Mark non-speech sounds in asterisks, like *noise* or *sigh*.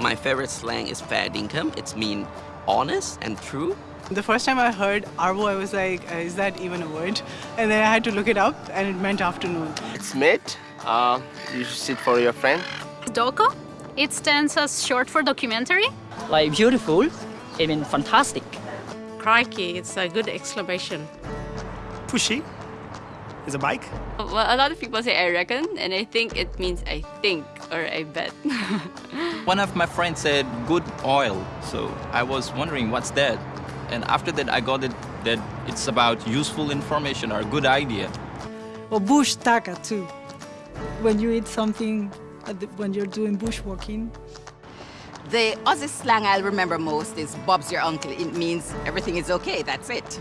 My favorite slang is fair dinkum. It's mean honest and true. The first time I heard Arvo, I was like, uh, is that even a word? And then I had to look it up, and it meant afternoon. It's mate. Uh, you should sit for your friend. Doco. It stands as short for documentary. Like beautiful, I mean fantastic. Crikey, it's a good exclamation. Pushy is a bike. Well, a lot of people say I reckon, and I think it means I think or I bet. *laughs* One of my friends said good oil, so I was wondering what's that? And after that, I got it that it's about useful information or good idea. Or bush tucker too. When you eat something, uh, the, when you're doing bushwalking. The Aussie slang I'll remember most is Bob's your uncle. It means everything is okay, that's it.